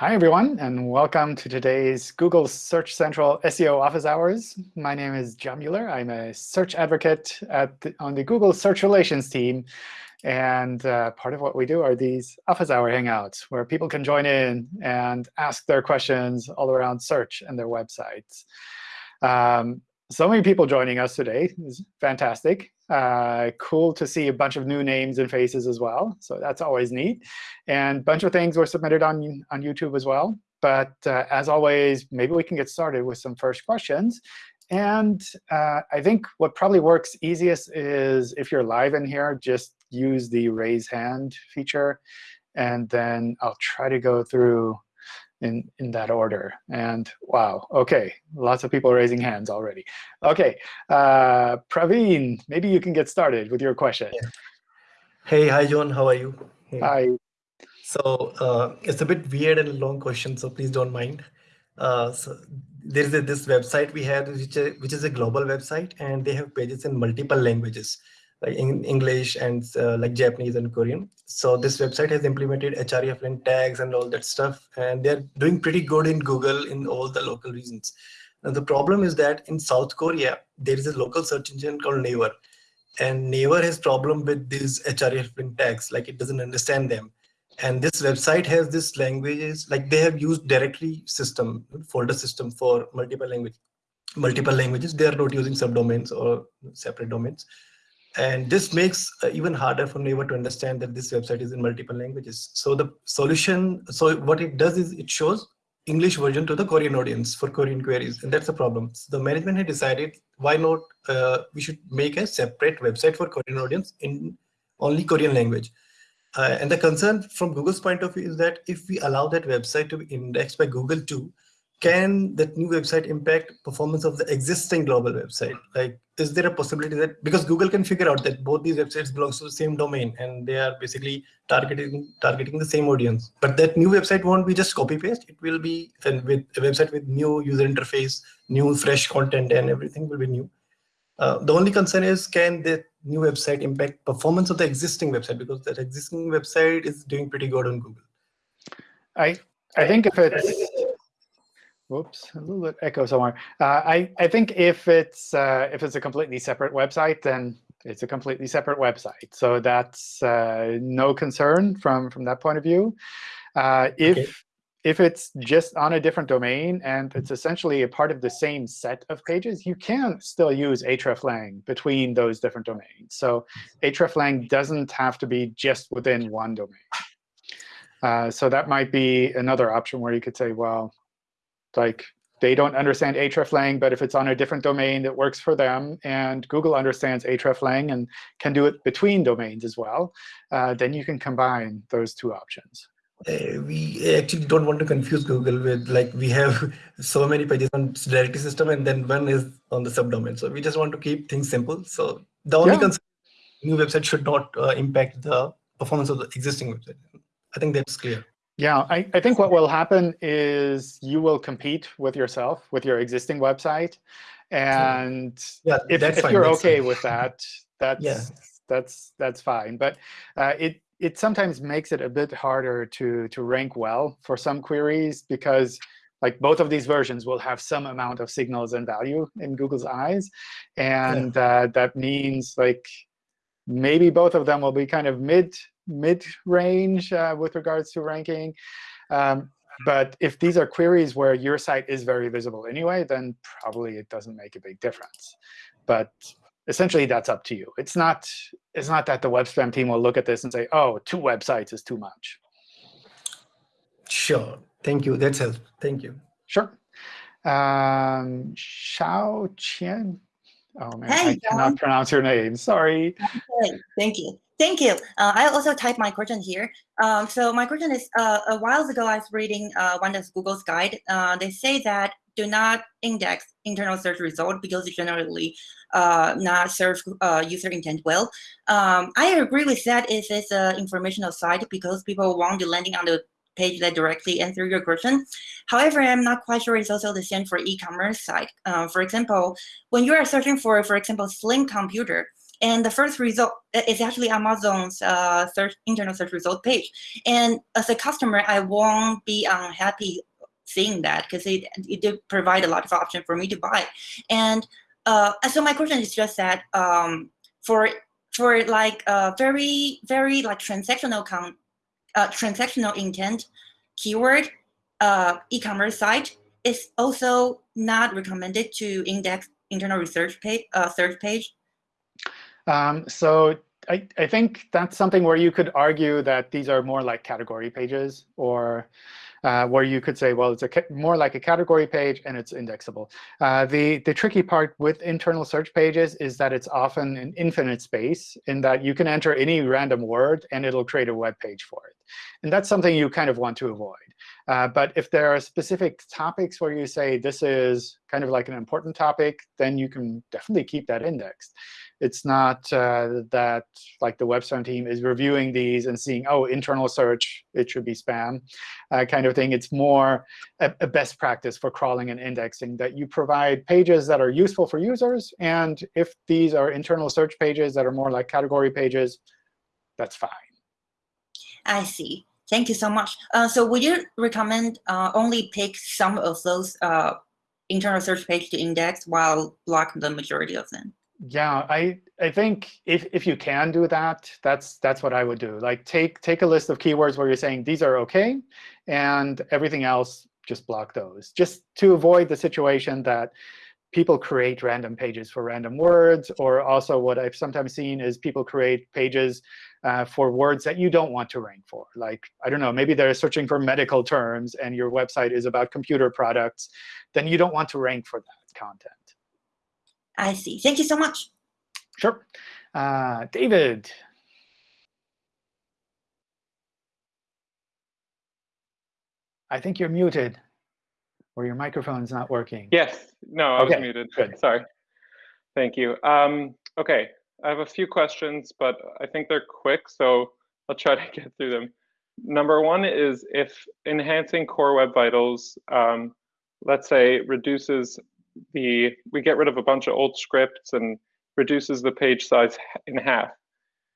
Hi, everyone, and welcome to today's Google Search Central SEO Office Hours. My name is John Mueller. I'm a search advocate the, on the Google Search Relations team. And uh, part of what we do are these office hour hangouts, where people can join in and ask their questions all around search and their websites. Um, so many people joining us today. is fantastic. Uh, cool to see a bunch of new names and faces as well. So that's always neat. And a bunch of things were submitted on, on YouTube as well. But uh, as always, maybe we can get started with some first questions. And uh, I think what probably works easiest is if you're live in here, just use the raise hand feature. And then I'll try to go through in, in that order. And wow, OK, lots of people raising hands already. OK, uh, Praveen, maybe you can get started with your question. Yeah. Hey, hi, John. How are you? Hey. Hi. So uh, it's a bit weird and long question, so please don't mind. Uh, so there is a, this website we have, which, which is a global website, and they have pages in multiple languages like in English and uh, like Japanese and Korean. So this website has implemented hreflang tags and all that stuff, and they're doing pretty good in Google in all the local regions. Now the problem is that in South Korea, there is a local search engine called Naver, and Naver has problem with these hreflang tags, like it doesn't understand them. And this website has this languages, like they have used directory system, folder system for multiple language, multiple languages. They are not using subdomains or separate domains. And this makes uh, even harder for Naver to understand that this website is in multiple languages. So the solution, so what it does is it shows English version to the Korean audience for Korean queries, and that's a problem. So the management had decided why not uh, we should make a separate website for Korean audience in only Korean language. Uh, and the concern from Google's point of view is that if we allow that website to be indexed by Google too, can that new website impact performance of the existing global website? Like, is there a possibility that because Google can figure out that both these websites belongs to the same domain and they are basically targeting targeting the same audience, but that new website won't be just copy paste. It will be and with a website with new user interface, new fresh content, and everything will be new. Uh, the only concern is can the new website impact performance of the existing website because that existing website is doing pretty good on Google. I I think if it's Whoops, a little bit echo somewhere. Uh, I, I think if it's, uh, if it's a completely separate website, then it's a completely separate website. So that's uh, no concern from, from that point of view. Uh, if, okay. if it's just on a different domain and it's essentially a part of the same set of pages, you can still use hreflang between those different domains. So hreflang doesn't have to be just within one domain. Uh, so that might be another option where you could say, well, like they don't understand hreflang, but if it's on a different domain that works for them, and Google understands hreflang and can do it between domains as well, uh, then you can combine those two options. Uh, we actually don't want to confuse Google with like we have so many pages on directory system and then one is on the subdomain. So we just want to keep things simple. So the only yeah. concern new website should not uh, impact the performance of the existing website. I think that's clear. Yeah, I, I think what will happen is you will compete with yourself, with your existing website. And yeah, if, if you're OK with that, that's, yeah. that's, that's fine. But uh, it, it sometimes makes it a bit harder to, to rank well for some queries because like both of these versions will have some amount of signals and value in Google's eyes. And yeah. uh, that means like maybe both of them will be kind of mid mid-range uh, with regards to ranking. Um, but if these are queries where your site is very visible anyway, then probably it doesn't make a big difference. But essentially, that's up to you. It's not, it's not that the web spam team will look at this and say, oh, two websites is too much. Sure. Thank you. That's helpful. Thank you. Sure. Um, Xiao Qian. Oh, man, hey, I cannot pronounce your name. Sorry. Okay. Thank you. Thank you. Uh, I also typed my question here. Um, so my question is, uh, a while ago I was reading uh, one of Google's guide. Uh, they say that do not index internal search result because it generally uh, not serve uh, user intent well. Um, I agree with that if it's an informational site because people want to landing on the page that directly answer your question. However, I'm not quite sure it's also the same for e-commerce site. for example, when you are searching for, for example, slim computer, and the first result is actually Amazon's uh, search internal search result page. And as a customer, I won't be unhappy seeing that because it, it did provide a lot of options for me to buy. And uh, so my question is just that um, for for like uh, very very like transactional uh, transactional intent keyword uh, e-commerce site is also not recommended to index internal research page uh, search page. Um, so I, I think that's something where you could argue that these are more like category pages or uh, where you could say, well, it's a more like a category page and it's indexable. Uh, the, the tricky part with internal search pages is that it's often an infinite space in that you can enter any random word and it'll create a web page for it. And that's something you kind of want to avoid. Uh, but if there are specific topics where you say this is kind of like an important topic, then you can definitely keep that indexed. It's not uh, that like the WebSpam team is reviewing these and seeing, oh, internal search, it should be spam uh, kind of thing. It's more a, a, best practice for crawling and indexing that you provide pages that are useful for users. And if these are internal search pages that are more like category pages, that's fine. I see. Thank you so much. Uh, so would you recommend uh, only pick some of those uh, internal search page to index while block the majority of them? Yeah, I I think if if you can do that, that's that's what I would do. Like take take a list of keywords where you're saying these are OK, and everything else just block those, just to avoid the situation that people create random pages for random words, or also what I've sometimes seen is people create pages uh, for words that you don't want to rank for. Like, I don't know, maybe they're searching for medical terms, and your website is about computer products. Then you don't want to rank for that content. I see. Thank you so much. Sure. Uh, David. I think you're muted, or your microphone's not working. Yes. No, I okay. was muted. Good. Sorry. Thank you. Um, OK, I have a few questions, but I think they're quick, so I'll try to get through them. Number one is if enhancing Core Web Vitals, um, let's say, reduces the we get rid of a bunch of old scripts and reduces the page size in half.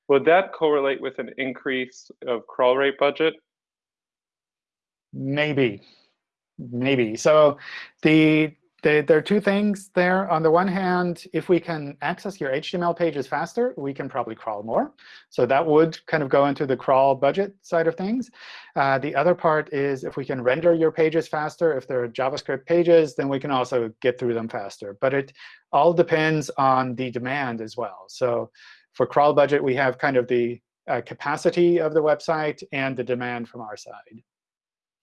Would that correlate with an increase of crawl rate budget? Maybe, maybe. So the there are two things there. On the one hand, if we can access your HTML pages faster, we can probably crawl more. So that would kind of go into the crawl budget side of things. Uh, the other part is if we can render your pages faster, if they're JavaScript pages, then we can also get through them faster. But it all depends on the demand as well. So for crawl budget, we have kind of the uh, capacity of the website and the demand from our side.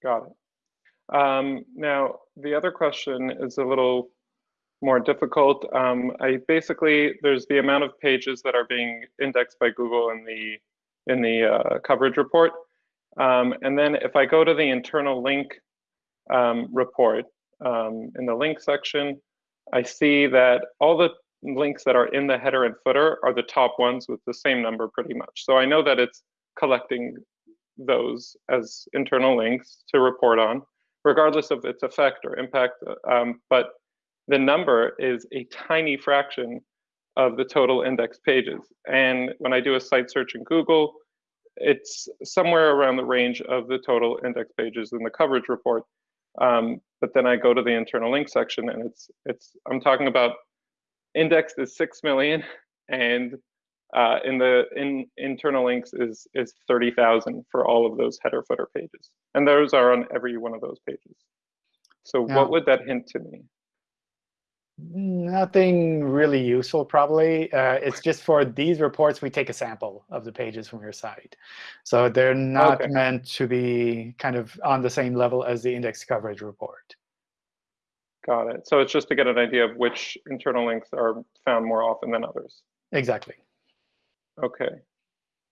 Got it. Um, now, the other question is a little more difficult. Um, I basically there's the amount of pages that are being indexed by Google in the in the uh, coverage report, um, and then if I go to the internal link um, report um, in the link section, I see that all the links that are in the header and footer are the top ones with the same number pretty much. So I know that it's collecting those as internal links to report on regardless of its effect or impact. Um, but the number is a tiny fraction of the total index pages. And when I do a site search in Google, it's somewhere around the range of the total index pages in the coverage report. Um, but then I go to the internal link section, and it's it's I'm talking about indexed is six million, and uh, in the in internal links is is 30,000 for all of those header footer pages. And those are on every one of those pages. So yeah. what would that hint to me? Nothing really useful, probably. Uh, it's just for these reports, we take a sample of the pages from your site. So they're not okay. meant to be kind of on the same level as the index coverage report. Got it. So it's just to get an idea of which internal links are found more often than others. Exactly. Okay.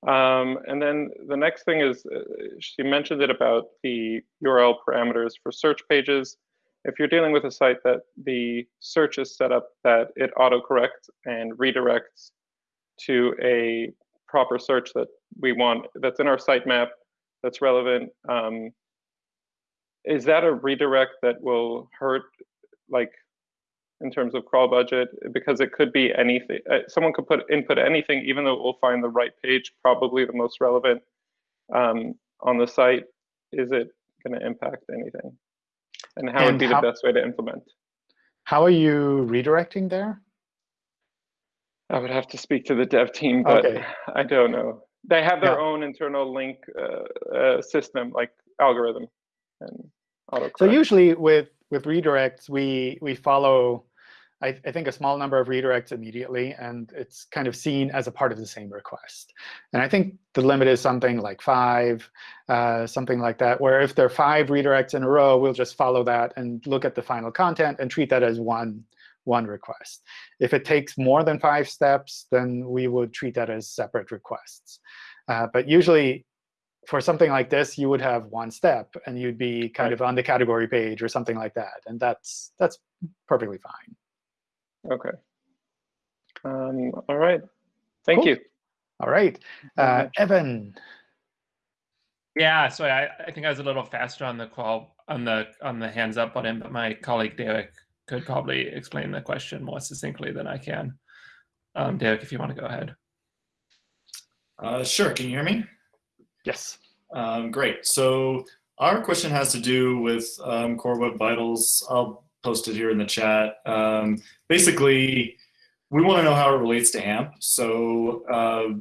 Um, and then the next thing is, uh, she mentioned it about the URL parameters for search pages. If you're dealing with a site that the search is set up that it autocorrects and redirects to a proper search that we want, that's in our sitemap, that's relevant, um, is that a redirect that will hurt, like, in terms of crawl budget because it could be anything. Uh, someone could put input anything, even though it will find the right page, probably the most relevant um, on the site. Is it going to impact anything? And how And would be how- the best way to implement? How are you redirecting there? I would have to speak to the dev team, but Okay. I don't know. They have their Yeah. own internal link uh, uh, system, like algorithm and autocorrect. So usually with with redirects, we we follow, I, I think, a small number of redirects immediately, and it's kind of seen as a part of the same request. And I think the limit is something like five, uh, something like that, where if there are five redirects in a row, we'll just follow that and look at the final content and treat that as one one request. If it takes more than five steps, then we would treat that as separate requests. Uh, but usually, for something like this, you would have one step, and you'd be kind Right. of on the category page or something like that. And that's that's perfectly fine. Okay. Um, all right. Thank Cool. you. All right. Uh. Evan, Yeah, so I, I think I was a little faster on the call on the on the hands up button, but my colleague Derek could probably explain the question more succinctly than I can. Um, Derek, if you want to go ahead. Uh, sure. Can you hear me? yes. Um, great. So our question has to do with um, Core Web Vitals. I'll post it here in the chat. Um, basically, we want to know how it relates to AMP. So uh,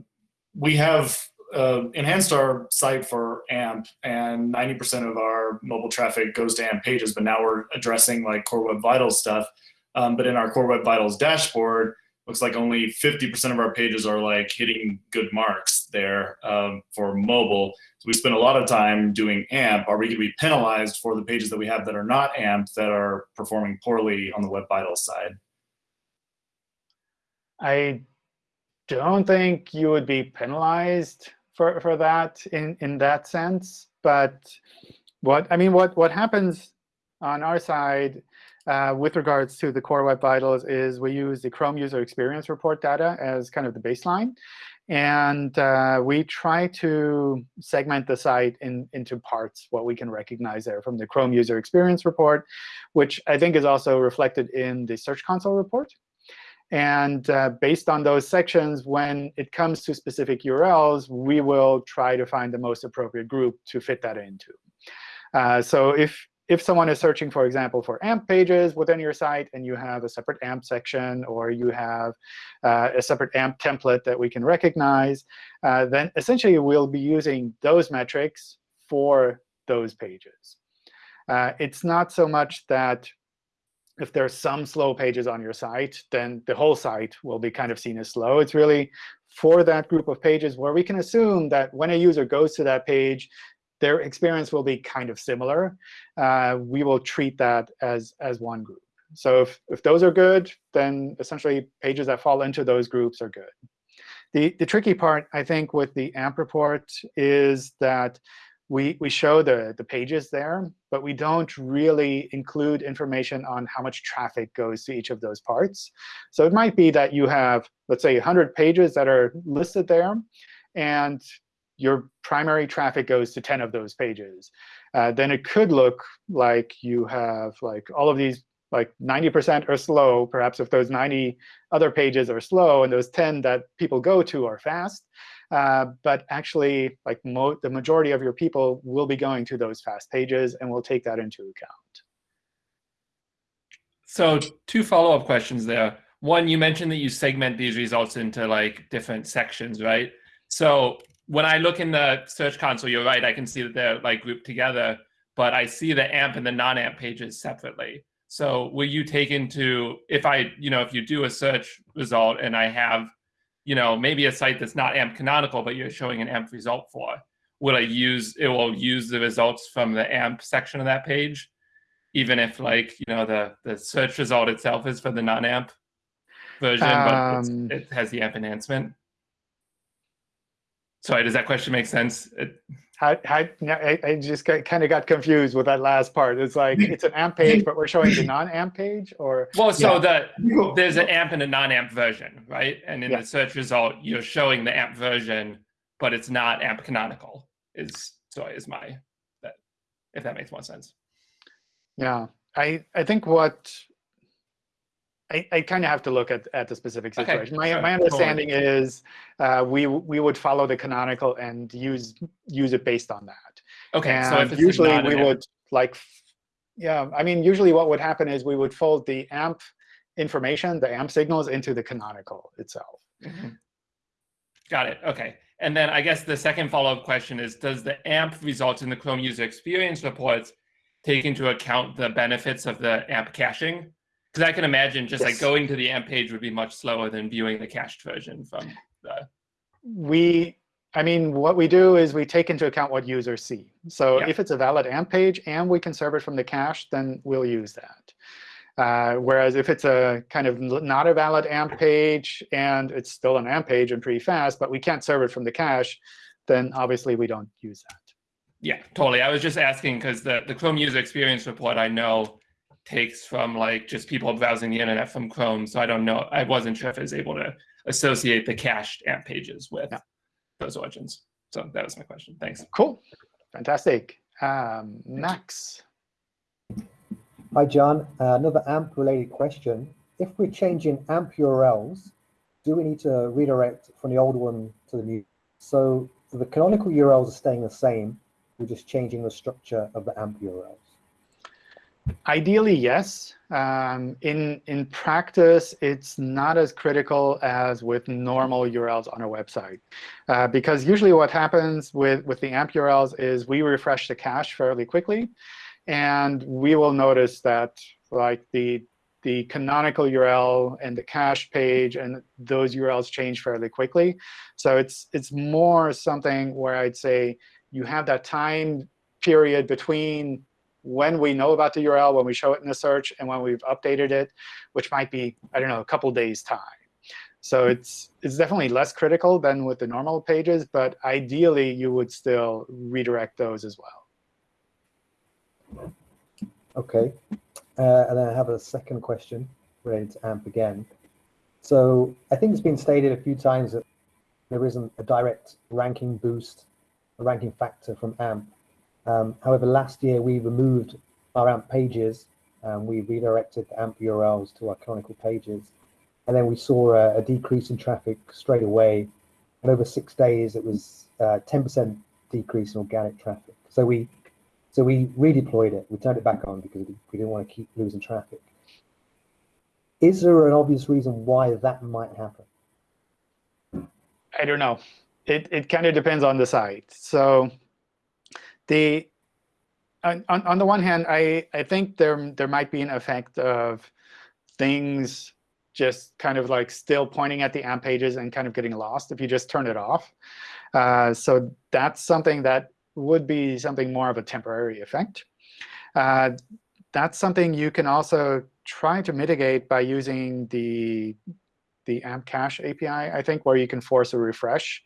we have uh, enhanced our site for AMP, and 90% of our mobile traffic goes to AMP pages. But now we're addressing like Core Web Vitals stuff. Um, but in our Core Web Vitals dashboard, looks like only 50% of our pages are like hitting good marks there um, for mobile. So we spend a lot of time doing AMP. Are we going to be penalized for the pages that we have that are not AMP that are performing poorly on the Web Vitals side? I don't think you would be penalized for, for that in, in that sense. But what I mean, what, what happens on our side uh, with regards to the core Web Vitals is we use the Chrome user experience report data as kind of the baseline. And uh, we try to segment the site in, into parts, what we can recognize there from the Chrome user experience report, which I think is also reflected in the Search Console report. And uh, based on those sections, when it comes to specific URLs, we will try to find the most appropriate group to fit that into. Uh, so if if someone is searching, for example, for AMP pages within your site, and you have a separate AMP section, or you have uh, a separate AMP template that we can recognize, uh, then essentially we'll be using those metrics for those pages. Uh, it's not so much that if there's some slow pages on your site, then the whole site will be kind of seen as slow. It's really for that group of pages where we can assume that when a user goes to that page, their experience will be kind of similar. Uh, we will treat that as, as one group. So if, if those are good, then essentially pages that fall into those groups are good. The, the tricky part, I think, with the AMP report is that we, we show the, the pages there, but we don't really include information on how much traffic goes to each of those parts. So it might be that you have, let's say, 100 pages that are listed there, and your primary traffic goes to 10 of those pages. Uh, then it could look like you have like all of these like 90% are slow. Perhaps if those 90 other pages are slow and those 10 that people go to are fast. Uh, but actually, like the majority of your people will be going to those fast pages, and we'll take that into account. So two follow-up questions there. One, you mentioned that you segment these results into like different sections, right? So when I look in the Search Console, you're right. I can see that they're like grouped together, but I see the AMP and the non-AMP pages separately. So will you take into if I, you know, if you do a search result and I have, you know, maybe a site that's not AMP canonical, but you're showing an AMP result for, will I use it will use the results from the AMP section of that page, even if like you know the the search result itself is for the non-AMP version, but Um, it has the AMP enhancement. Sorry, does that question make sense? It, How, how, I, I just kind of got confused with that last part. It's like it's an AMP page, but we're showing the non-AMP page, or well, so Yeah. the there's an AMP and a non-AMP version, right? And in Yeah. the search result, you're showing the AMP version, but it's not AMP canonical. Is sorry, is my that if that makes more sense. Yeah, I, I think what I, I kind of have to look at, at the specific Okay, situation. My, sure, my totally. understanding is uh, we we would follow the canonical and use use it based on that. Okay, so if And it's usually we would like, yeah, I mean, usually what would happen is we would fold the AMP information, the AMP signals into the canonical itself. Mhm. Got it. Okay. And then I guess the second follow-up question is, does the AMP results in the Chrome user experience reports take into account the benefits of the AMP caching? Because I can imagine just like going to the AMP page would be much slower than viewing the cached version from the. We, I mean, what we do is we take into account what users see. So Yeah. if it's a valid AMP page and we can serve it from the cache, then we'll use that. Uh, whereas if it's a kind of not a valid AMP page and it's still an AMP page and pretty fast, but we can't serve it from the cache, then obviously we don't use that. Yeah, totally. I was just asking because the, the Chrome user experience report I know takes from like just people browsing the internet from Chrome. So I don't know. I wasn't sure if it was able to associate the cached AMP pages with Yeah. those origins. So that was my question. Thanks. Cool. Fantastic. Um, Max. Hi, John. Uh, another AMP-related question. If we're changing AMP URLs, do we need to redirect from the old one to the new? So the canonical URLs are staying the same. We're just changing the structure of the AMP URLs. Ideally, yes. Um, in in practice, it's not as critical as with normal URLs on a website, uh, because usually what happens with with the AMP URLs is we refresh the cache fairly quickly, and we will notice that like the the canonical URL and the cache page and those URLs change fairly quickly. So it's it's more something where I'd say you have that time period between when we know about the URL, when we show it in the search, and when we've updated it, which might be, I don't know, a couple days time. So it's it's definitely less critical than with the normal pages, but ideally you would still redirect those as well. Okay. Uh, and I have a second question related to AMP again. So I think it's been stated a few times that there isn't a direct ranking boost, a ranking factor from AMP. Um, however, last year we removed our AMP pages and we redirected the AMP URLs to our canonical pages. And then we saw a, a decrease in traffic straight away. And over six days, it was uh, 10% decrease in organic traffic. So we so we redeployed it. We turned it back on because we didn't want to keep losing traffic. Is there an obvious reason why that might happen? I don't know. It it kind of depends on the site. So the on, on the one hand, I I think there there might be an effect of things just kind of like still pointing at the AMP pages and kind of getting lost if you just turn it off. Uh, so that's something that would be something more of a temporary effect. Uh, that's something you can also try to mitigate by using the the AMP cache API, I think, where you can force a refresh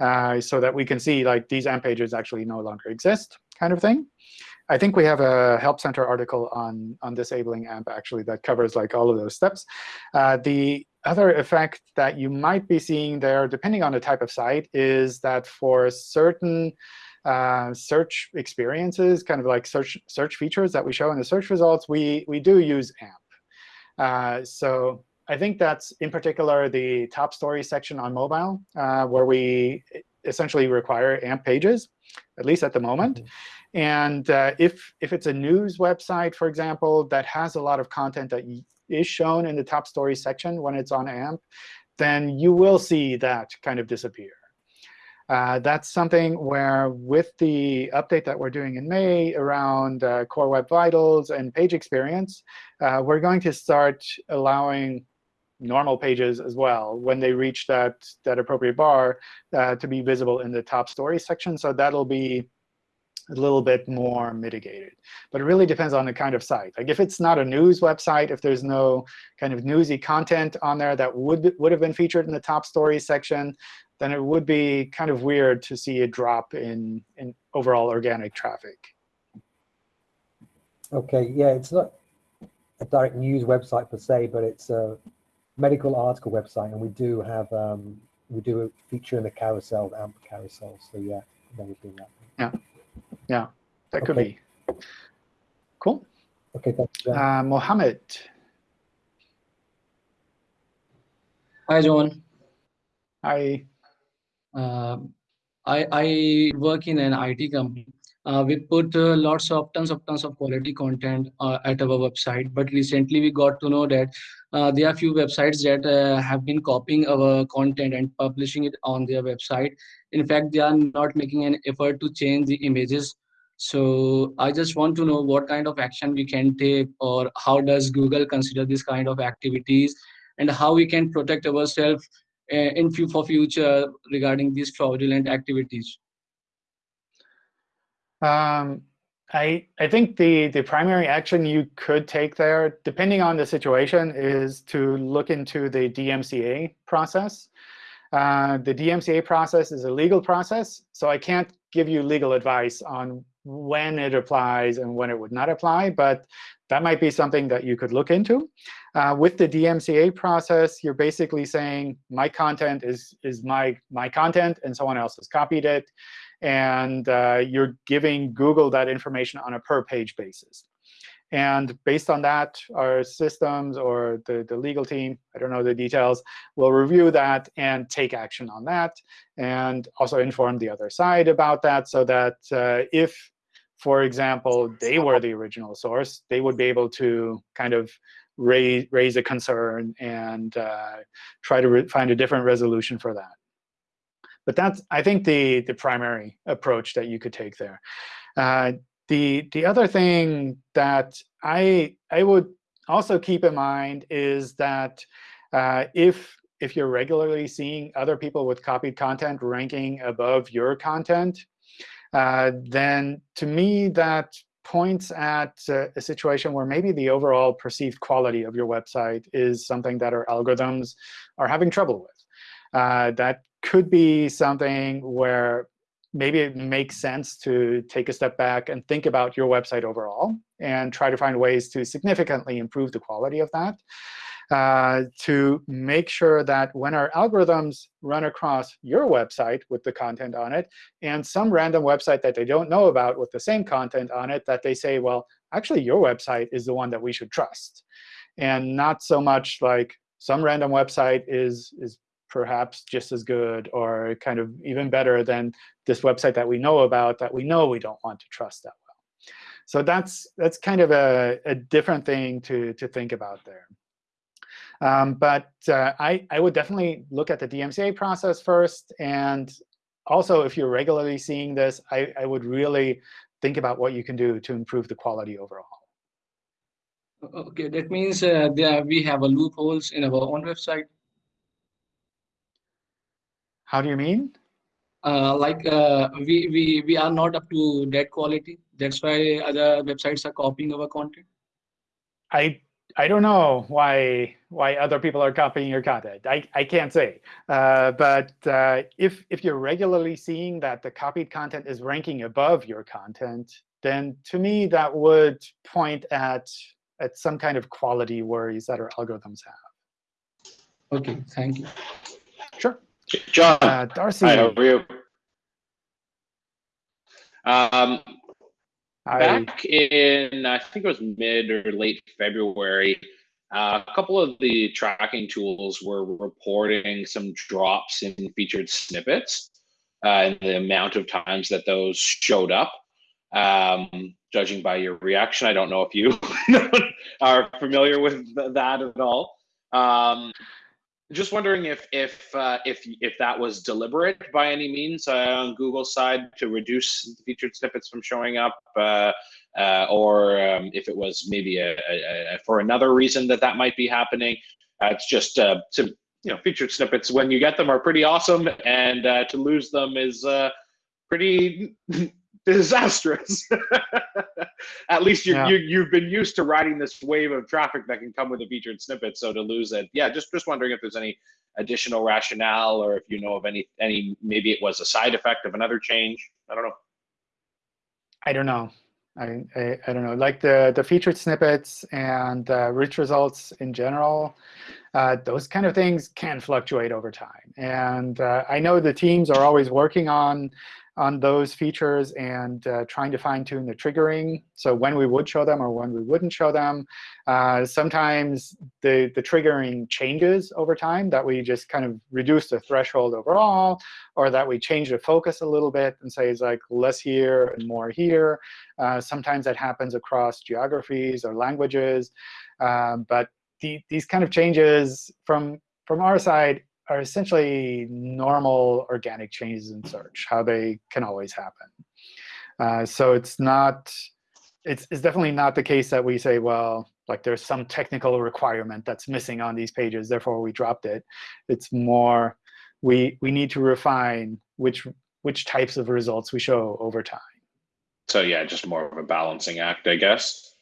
uh, so that we can see like these AMP pages actually no longer exist kind of thing. I think we have a Help Center article on, on disabling AMP actually that covers like all of those steps. Uh, the other effect that you might be seeing there, depending on the type of site, is that for certain uh, search experiences, kind of like search search features that we show in the search results, we we do use AMP. Uh, so I think that's in particular the top story section on mobile, uh, where we essentially require AMP pages, at least at the moment. And uh, if if it's a news website, for example, that has a lot of content that is shown in the top story section when it's on AMP, then you will see that kind of disappear. Uh, that's something where with the update that we're doing in May around uh, Core Web Vitals and page experience, uh, we're going to start allowing normal pages as well when they reach that, that appropriate bar uh, to be visible in the top story section. So that'll be a little bit more mitigated. But it really depends on the kind of site. Like if it's not a news website, if there's no kind of newsy content on there that would, would have been featured in the top story section, then it would be kind of weird to see a drop in, in overall organic traffic. Okay, yeah, it's not a direct news website per se, but it's a medical article website, and we do have um, we do a feature in the carousel, the AMP carousel. So yeah, that would be that. Yeah, yeah, that could be. Cool. Okay, thanks. Uh, Mohammed. Hi, John. Hi. Uh, I, I work in an IT company. Uh, we put uh, lots of tons of tons of quality content uh, at our website, but recently we got to know that uh, there are few websites that uh, have been copying our content and publishing it on their website. In fact, they are not making an effort to change the images. So I just want to know what kind of action we can take, or how does Google consider this kind of activities, and how we can protect ourselves uh, in few for future regarding these fraudulent activities. Um, I I think the the primary action you could take there, depending on the situation, is to look into the DMCA process. Uh, the DMCA process is a legal process, so I can't give you legal advice on when it applies and when it would not apply, but that might be something that you could look into. Uh, with the DMCA process, you're basically saying my content is, is my, my content, and someone else has copied it. And uh, you're giving Google that information on a per-page basis. And based on that, our systems or the, the legal team, I don't know the details, will review that and take action on that, and also inform the other side about that so that uh, if for example, they were the original source, they would be able to kind of raise, raise a concern and uh, try to find a different resolution for that. But that's, I think, the, the primary approach that you could take there. Uh, the, the other thing that I, I would also keep in mind is that uh, if, if you're regularly seeing other people with copied content ranking above your content, uh, then to me that points at uh, a situation where maybe the overall perceived quality of your website is something that our algorithms are having trouble with. Uh, that could be something where maybe it makes sense to take a step back and think about your website overall and try to find ways to significantly improve the quality of that uh, to make sure that when our algorithms run across your website with the content on it and some random website that they don't know about with the same content on it, that they say, well, actually, your website is the one that we should trust. And not so much like some random website is, is perhaps just as good or kind of even better than this website that we know about that we know we don't want to trust that well. So that's, that's kind of a, a different thing to, to think about there. Um, but uh, I, I would definitely look at the DMCA process first. And also, if you're regularly seeing this, I, I would really think about what you can do to improve the quality overall. OK, that means uh, there we have a loopholes in our own website. How do you mean? Uh, like uh, we, we, we are not up to that quality. That's why other websites are copying our content. I I don't know why why other people are copying your content. I, I can't say. Uh, but uh, if, if you're regularly seeing that the copied content is ranking above your content, then to me that would point at, at some kind of quality worries that our algorithms have. OK, thank you. Sure. John, uh, Darcy. Hi, how are you? Um, I, Back in, I think it was mid or late February, uh, a couple of the tracking tools were reporting some drops in featured snippets uh, and the amount of times that those showed up. Um, judging by your reaction, I don't know if you are familiar with that at all. Um, just wondering if if uh, if if that was deliberate by any means uh, on Google's side to reduce featured snippets from showing up, uh, uh, or um, if it was maybe a, a, a, for another reason that that might be happening. Uh, it's just uh, to you know featured snippets when you get them are pretty awesome, and to lose them is pretty disastrous. At least you, Yeah. you you've been used to riding this wave of traffic that can come with a featured snippet. So to lose it, yeah, just just wondering if there's any additional rationale or if you know of any any maybe it was a side effect of another change. I don't know. I don't know. I, I, I don't know. Like the, the featured snippets and uh, rich results in general, uh, those kind of things can fluctuate over time. And uh, I know the teams are always working on on those features and uh, trying to fine tune the triggering. So when we would show them or when we wouldn't show them. Uh, sometimes the, the triggering changes over time, that we just kind of reduce the threshold overall, or that we change the focus a little bit and say it's like less here and more here. Uh, sometimes that happens across geographies or languages. Um, but the, these kind of changes from, from our side are essentially normal organic changes in search, how they can always happen. Uh, so it's not, it's, it's definitely not the case that we say, well, like there's some technical requirement that's missing on these pages, therefore we dropped it. It's more, we, we need to refine which, which types of results we show over time. So yeah, just more of a balancing act, I guess.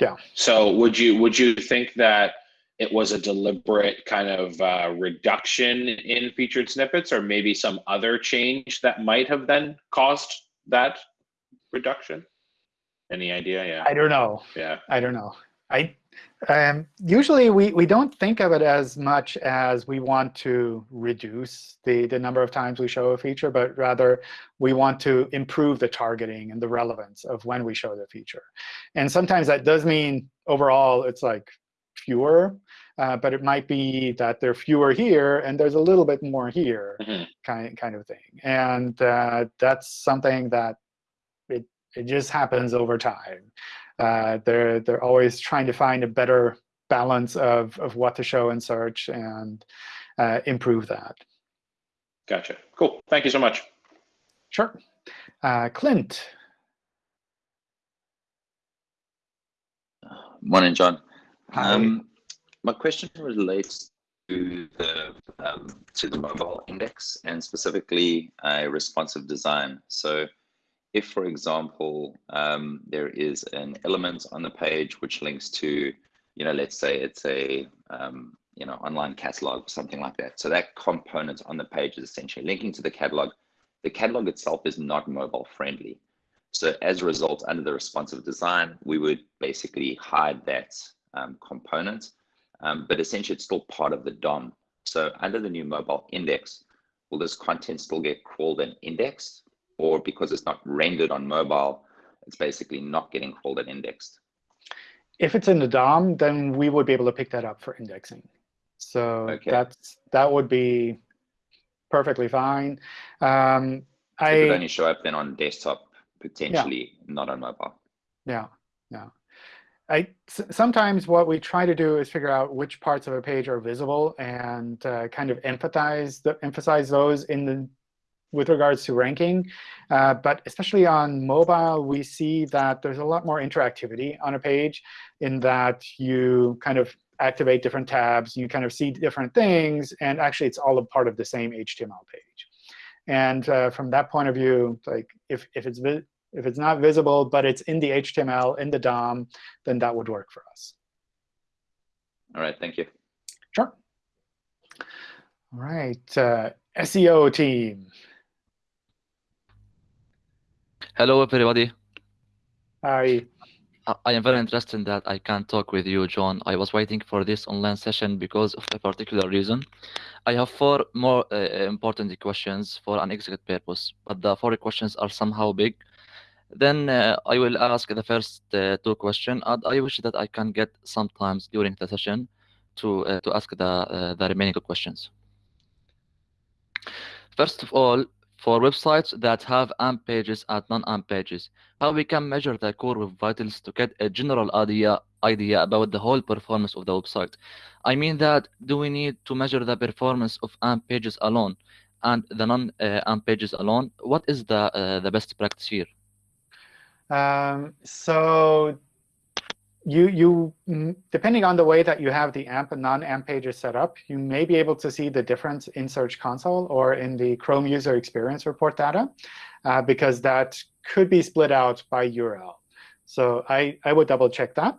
Yeah. So would you would you think that it was a deliberate kind of uh, reduction in featured snippets, or maybe some other change that might have then caused that reduction? Any idea? Yeah. I don't know. Yeah. I don't know. I um, usually we, we don't think of it as much as we want to reduce the, the number of times we show a feature, but rather we want to improve the targeting and the relevance of when we show the feature. And sometimes that does mean overall it's like fewer, uh, but it might be that there are fewer here and there's a little bit more here Mm -hmm. kind, kind of thing. And uh, that's something that it, it just happens over time. Uh, they're, they're always trying to find a better balance of, of what to show in search and uh, improve that. Gotcha. Cool. Thank you so much. Sure. Uh, Clint. Morning, John. Um, my question relates to the um, to the mobile index and specifically a responsive design. So, if, for example, um, there is an element on the page which links to, you know, let's say it's a um, you know online catalog or something like that. So that component on the page is essentially linking to the catalog. The catalog itself is not mobile friendly. So as a result, under the responsive design, we would basically hide that um, component, um, but essentially it's still part of the DOM. So under the new mobile index, will this content still get crawled and indexed? Or because it's not rendered on mobile, it's basically not getting crawled and indexed? If it's in the DOM, then we would be able to pick that up for indexing. So Okay. that's that would be perfectly fine. Um, It would I only show up then on desktop, potentially not on mobile. Yeah, yeah. I sometimes what we try to do is figure out which parts of a page are visible and uh, kind of emphasize the, emphasize those in the with regards to ranking. Uh, but especially on mobile, we see that there's a lot more interactivity on a page in that you kind of activate different tabs, you kind of see different things, and actually it's all a part of the same HTML page. And uh, from that point of view, like if, if it's if it's not visible, but it's in the HTML, in the DOM, then that would work for us. All right, thank you. Sure. All right, uh, SEO team. Hello, everybody. Hi. I- I am very interested in that I can talk with you, John. I was waiting for this online session because of a particular reason. I have four more uh, important questions for an executive purpose, but the four questions are somehow big. Then uh, I will ask the first uh, two questions, I wish that I can get some times during the session to uh, to ask the uh, the remaining questions. First of all, for websites that have AMP pages and non-AMP pages, how we can measure the core web vitals to get a general idea idea about the whole performance of the website. I mean that do we need to measure the performance of AMP pages alone and the non-AMP pages alone? What is the uh, the best practice here? Um, so you, you, mm, depending on the way that you have the AMP and non-AMP pages set up, you may be able to see the difference in Search Console or in the Chrome User Experience Report data, uh, because that could be split out by URL. So I, I would double check that.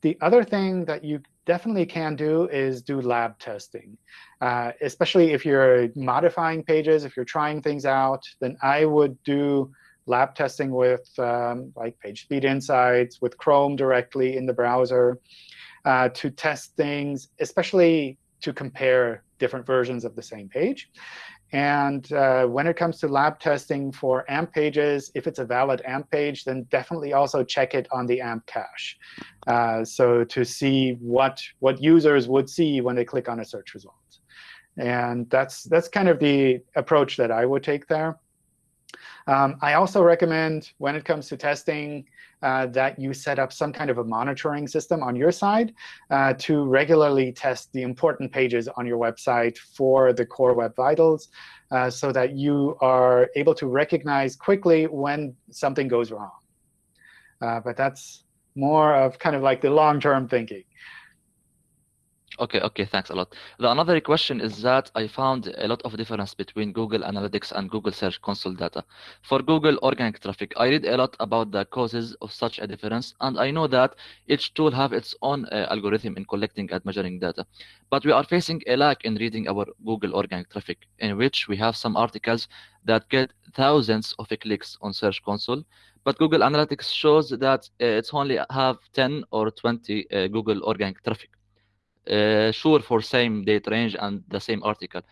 The other thing that you definitely can do is do lab testing, uh, especially if you're modifying pages, if you're trying things out, then I would do lab testing with um, like PageSpeed Insights, with Chrome directly in the browser uh, to test things, especially to compare different versions of the same page. And uh, when it comes to lab testing for AMP pages, if it's a valid AMP page, then definitely also check it on the AMP cache. Uh, so to see what, what users would see when they click on a search result. And that's, that's kind of the approach that I would take there. Um, I also recommend, when it comes to testing, uh, that you set up some kind of a monitoring system on your side uh, to regularly test the important pages on your website for the core web vitals uh, so that you are able to recognize quickly when something goes wrong. Uh, but that's more of kind of like the long-term thinking. Okay, okay, thanks a lot. The another question is that I found a lot of difference between Google Analytics and Google Search Console data. For Google organic traffic, I read a lot about the causes of such a difference, and I know that each tool have its own uh, algorithm in collecting and measuring data. But we are facing a lack in reading our Google organic traffic, in which we have some articles that get thousands of clicks on Search Console, but Google Analytics shows that uh, it's only have 10 or 20 uh, Google organic traffic uh, sure for same date range and the same article.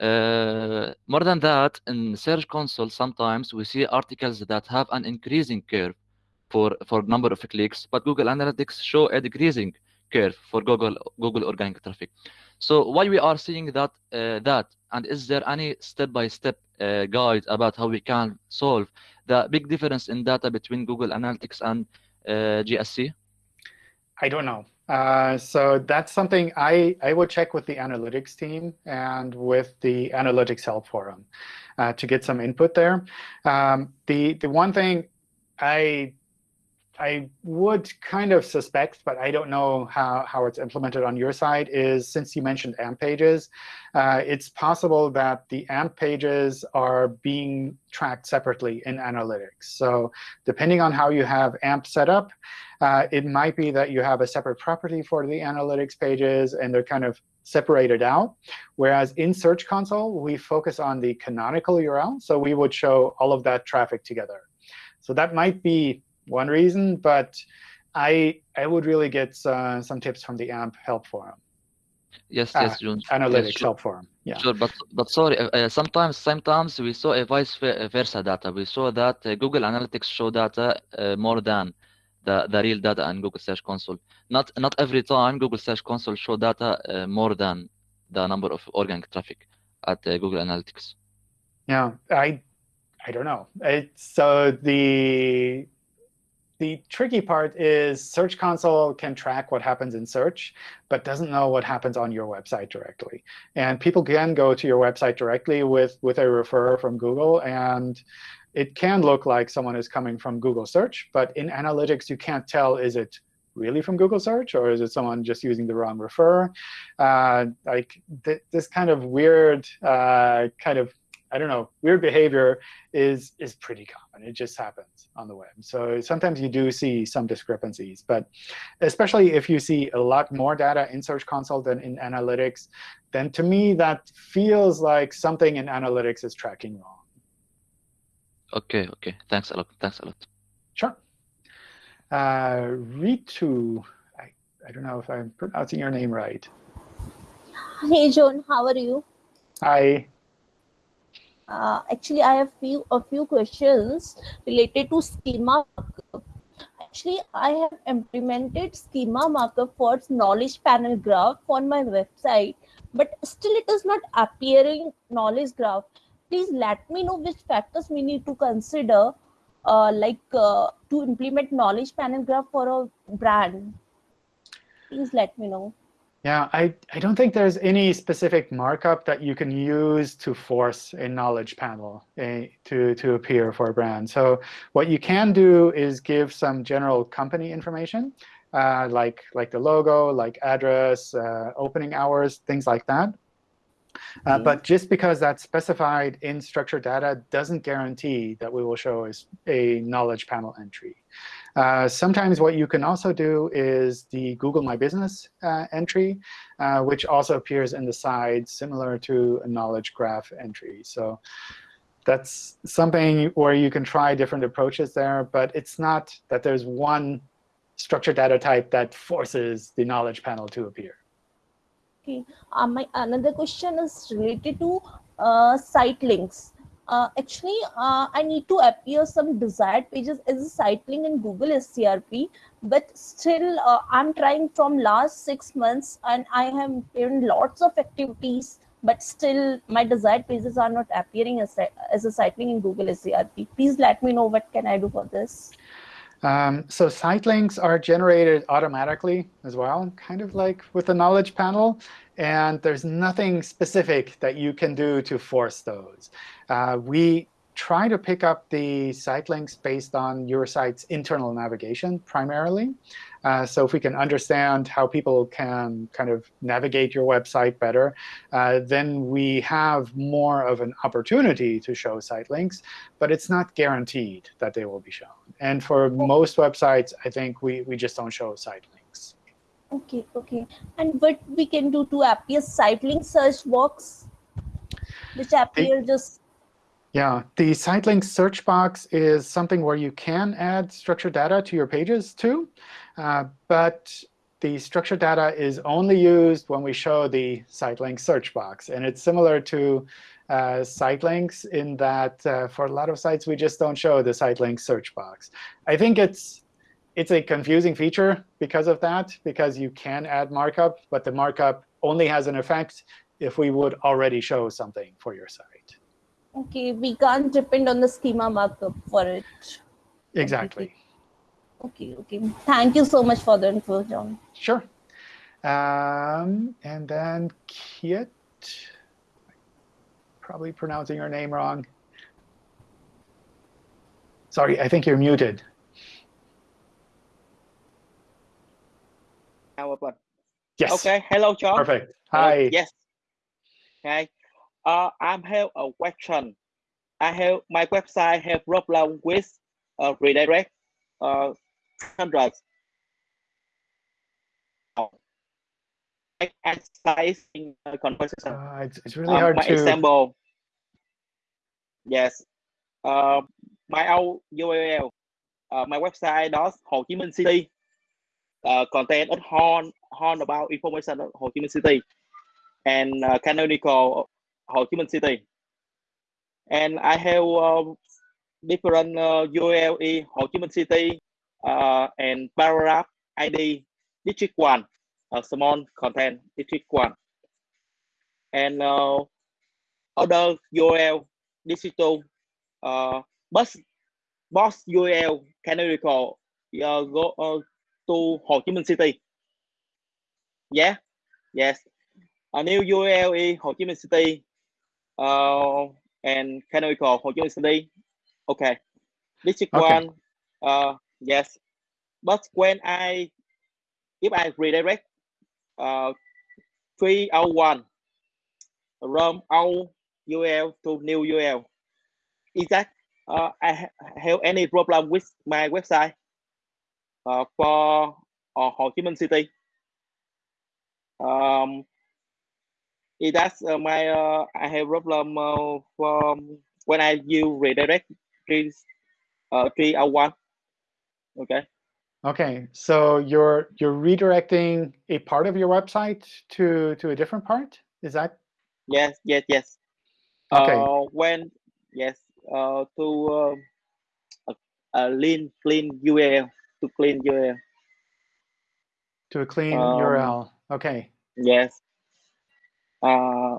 Uh, more than that, in Search Console, sometimes we see articles that have an increasing curve for, for number of clicks, but Google Analytics show a decreasing curve for Google Google organic traffic. So why we are seeing that uh, that, and is there any step-by-step -step, uh, guide about how we can solve the big difference in data between Google Analytics and uh, GSC? I don't know. Uh, so that's something I, I would check with the analytics team and with the analytics help forum uh, to get some input there. Um, the, the one thing I, I would kind of suspect, but I don't know how, how it's implemented on your side, is since you mentioned AMP pages, uh, it's possible that the AMP pages are being tracked separately in analytics. So depending on how you have AMP set up, uh, it might be that you have a separate property for the analytics pages, and they're kind of separated out. Whereas in Search Console, we focus on the canonical URL. So we would show all of that traffic together. So that might be one reason, but I, I would really get uh, some tips from the AMP help forum. Yes, yes, ah, June. Analytics yes, sure. help forum. Yeah. Sure, but but sorry. Uh, uh sometimes sometimes we saw a vice versa data. We saw that uh, Google Analytics show data uh, more than the, the real data and Google Search Console. Not not every time Google Search Console show data uh, more than the number of organic traffic at uh, Google Analytics. Yeah, I I don't know. It's, so the the tricky part is Search Console can track what happens in search, but doesn't know what happens on your website directly. And people can go to your website directly with, with a referrer from Google, and it can look like someone is coming from Google search. But in analytics, you can't tell, is it really from Google search, or is it someone just using the wrong refer? Uh, like th this kind of weird uh, kind of I don't know, weird behavior is is pretty common. It just happens on the web. So sometimes you do see some discrepancies. But especially if you see a lot more data in Search Console than in Analytics, then to me that feels like something in Analytics is tracking wrong. Okay, okay. Thanks a lot. Thanks a lot. Sure. Uh, Ritu, I, I don't know if I'm pronouncing your name right. Hey, John. How are you? Hi. Uh, actually, I have few a few questions related to schema markup. Actually, I have implemented schema markup for knowledge panel graph on my website, but still it is not appearing knowledge graph. Please let me know which factors we need to consider uh, like uh, to implement knowledge panel graph for a brand. Please let me know yeah i i don't think there's any specific markup that you can use to force a knowledge panel uh, to to appear for a brand so what you can do is give some general company information uh, like like the logo like address uh, opening hours things like that uh, mm-hmm. but just because that's specified in structured data doesn't guarantee that we will show as a knowledge panel entry. Uh, sometimes what you can also do is the Google My Business uh, entry, uh, which also appears in the side, similar to a knowledge graph entry. So that's something where you can try different approaches there. But it's not that there's one structured data type that forces the knowledge panel to appear. Okay. Uh, my another question is related to uh, site links. Uh, actually, uh, I need to appear some desired pages as a link in Google SERP, but still uh, I'm trying from last six months and I have done lots of activities, but still my desired pages are not appearing as, a, as a site link in Google SERP. Please let me know what can I do for this. Um, so site links are generated automatically as well, kind of like with the knowledge panel. And there's nothing specific that you can do to force those. Uh, we try to pick up the site links based on your site's internal navigation primarily. Uh, so if we can understand how people can kind of navigate your website better, uh, then we have more of an opportunity to show site links. But it's not guaranteed that they will be shown. And for most websites, I think we, we just don't show site links. Okay, OK. And what we can do to appear site link search box, which appear just yeah, the site link search box is something where you can add structured data to your pages too. Uh, but the structured data is only used when we show the site link search box. And it's similar to uh, site links in that uh, for a lot of sites, we just don't show the site link search box. I think it's it's a confusing feature because of that, because you can add markup, but the markup only has an effect if we would already show something for your site. Okay, we can't depend on the schema markup for it. Exactly. Okay, okay. Thank you so much for the info, John. Sure. Um, and then Kit, probably pronouncing your name wrong. Sorry, I think you're muted. Yes. Okay. Hello, John. Perfect. Hi. Uh, yes. Hi. Uh, I have a question. I have my website have problem with uh, redirect uh, hundreds. Exercising conversation. Uh, it's, it's really hard my to. example. Yes. Uh, my URL. Uh, my website does Ho Chi Minh City. Uh, contain a horn horn about information Ho Chi Minh City and uh, canonical Ho Chi Minh City. And I have uh, different URL Ho Chi Minh City uh, and paragraph ID district one, uh, small content district one. And other URL digital uh, bus box URL canonical uh, go to Ho Chi Minh City. Yeah, yes. A new URL is Ho Chi Minh City uh, and canonical Ho Chi Minh City. Okay. District Okay. one, uh, yes. But when I, if I redirect, uh, 301 from old URL to new URL, is that uh, I ha have any problem with my website uh, for uh, Ho Chi Minh City? Um, that uh, my uh, I have problem uh, from when I use redirect three uh, three oh one. Okay. OK, so you're you're redirecting a part of your website to to a different part? Is that Yes. Yes. Yes. OK? Uh, when yes. Uh, to um, a, a clean clean URL to clean URL. to a clean um, URL. OK. Yes. Uh,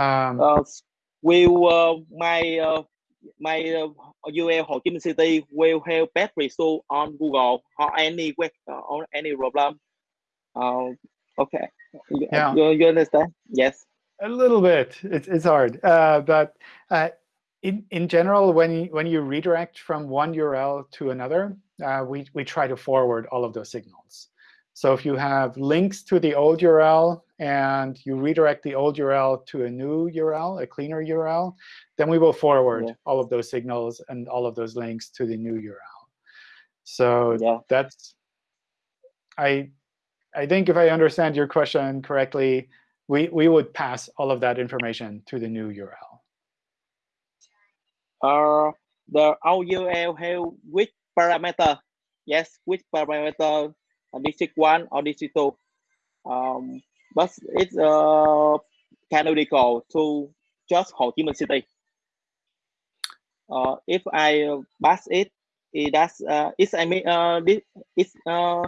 Um, uh, will uh, my uh, my uh, URL Ho Chi Minh City will have bad result on Google or any web uh, or any problem. Uh, okay. Yeah. you, you understand? Yes. A little bit. It's it's hard, uh, but uh, in in general, when when you redirect from one URL to another, uh, we we try to forward all of those signals. So if you have links to the old URL and you redirect the old URL to a new URL, a cleaner URL, then we will forward Yeah. all of those signals and all of those links to the new URL. So Yeah. that's I I think if I understand your question correctly, we, we would pass all of that information to the new URL. Uh, the old URL have which parameter? Yes, which parameter? Uh, district one or district two? Um, but it's uh canonical to just Ho Chi Minh City. Uh, if I pass it, it does. Uh, it's I mean, uh, this it's uh,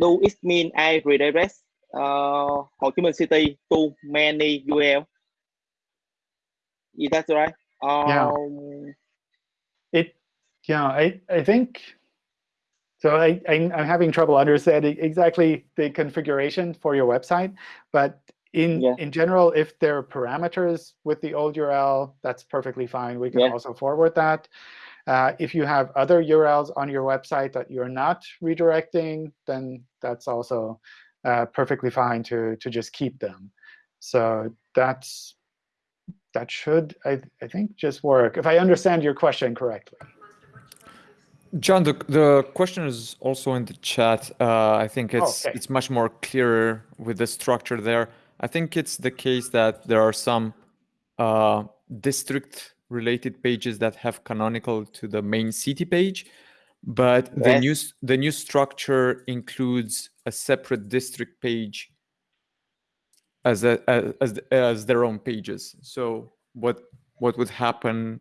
do it mean I redirect uh, Ho Chi Minh City to many URL? Is that right? Um, yeah. Yeah, I, I think, so I, I, am having trouble understanding exactly the configuration for your website. But in, yeah. in general, if there are parameters with the old URL, that's perfectly fine. We can Yeah. also forward that. Uh, if you have other URLs on your website that you're not redirecting, then that's also uh, perfectly fine to, to just keep them. So that's that should, I, I think, just work, if I understand your question correctly. John, the, the question is also in the chat. Uh, I think it's Okay. it's much more clearer with the structure there. I think it's the case that there are some uh, district-related pages that have canonical to the main city page, but the Yes. new the new structure includes a separate district page as a as as, as their own pages. So what what would happen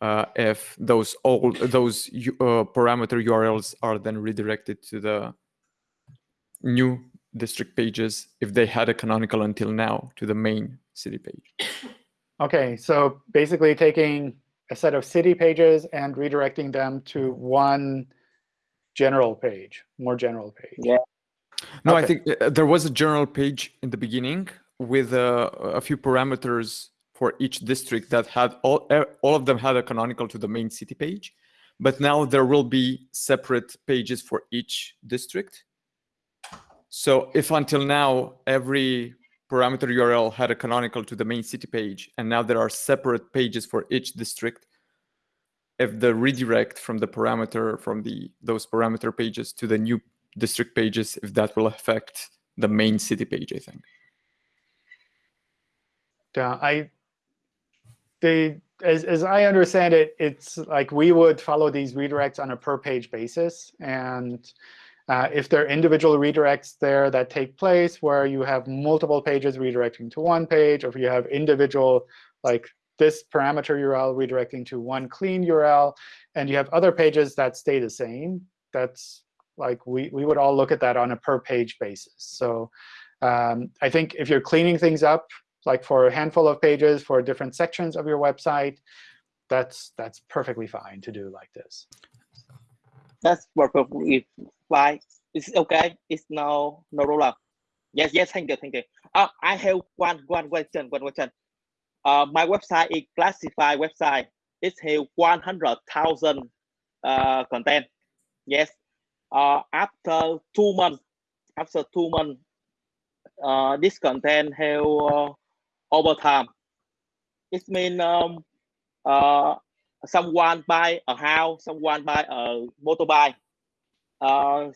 uh, if those old those uh, parameter URLs are then redirected to the new district pages if they had a canonical until now to the main city page. OK, so basically taking a set of city pages and redirecting them to one general page, more general page. Yeah. No, I think uh, there was a general page in the beginning with uh, a few parameters for each district that had all uh, all of them had a canonical to the main city page, but now there will be separate pages for each district. So if until now every parameter URL had a canonical to the main city page, and now there are separate pages for each district, if the redirect from the parameter from the those parameter pages to the new district pages, if that will affect the main city page, I think. Yeah, I they as as I understand it, it's like we would follow these redirects on a per page basis, and uh, if there are individual redirects there that take place where you have multiple pages redirecting to one page, or if you have individual like this parameter URL redirecting to one clean URL, and you have other pages that stay the same, that's like we we would all look at that on a per page basis. So um, I think if you're cleaning things up, like for a handful of pages for different sections of your website, that's that's perfectly fine to do like this. That's perfectly fine. It's okay. It's no no problem. Yes, yes. Thank you, thank you. Uh, I have one one question. One question. Uh, my website is classified website. It has one hundred thousand uh content. Yes. Uh, after two months, after two months, uh, this content have uh, over time. It means um, uh, someone buy a house, someone buy a motorbike. Uh,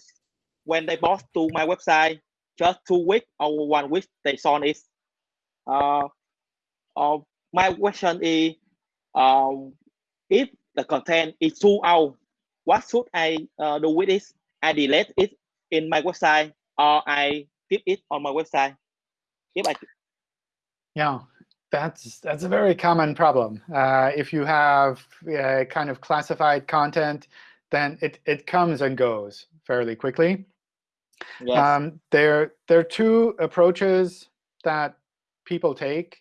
when they bought to my website, just two weeks or one week, they saw it. Uh, uh, my question is, um, if the content is too old, what should I uh, do with it? I delete it in my website or I keep it on my website? If I Yeah, that's that's a very common problem. Uh, if you have uh, kind of classified content, then it it comes and goes fairly quickly. Yes. Um, there, there are two approaches that people take.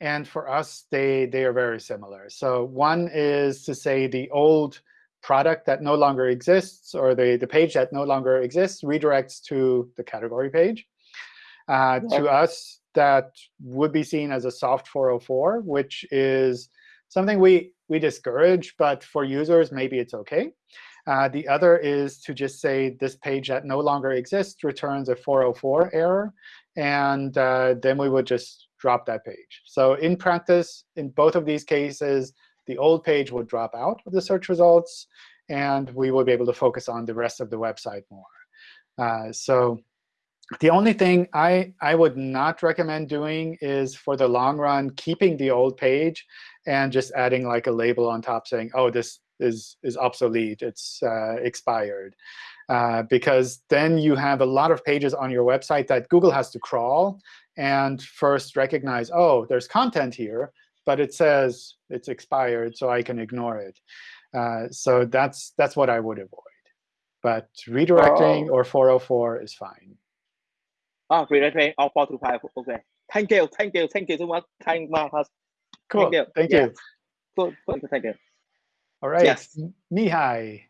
And for us, they, they are very similar. So one is to say the old product that no longer exists, or the, the page that no longer exists, redirects to the category page. Uh, To us, that would be seen as a soft 404, which is something we, we discourage. But for users, maybe it's OK. Uh, the other is to just say this page that no longer exists returns a 404 error. And uh, then we would just drop that page. So in practice, in both of these cases, the old page would drop out of the search results. And we would be able to focus on the rest of the website more. Uh, so the only thing I, I would not recommend doing is, for the long run, keeping the old page and just adding like a label on top saying, oh, this is, is obsolete. It's uh, expired. Uh, because then you have a lot of pages on your website that Google has to crawl and first recognize, oh, there's content here. but it says it's expired, so I can ignore it. Uh, so that's that's what I would avoid. But redirecting Oh. or 404 is fine. Oh, redirecting all four to five. Okay. Thank you. Thank you. Thank you so much. Thank Marcus. Cool. Thank you. Thank Yeah. you. Good. Good. Thank you. All right. Yes. Mihai.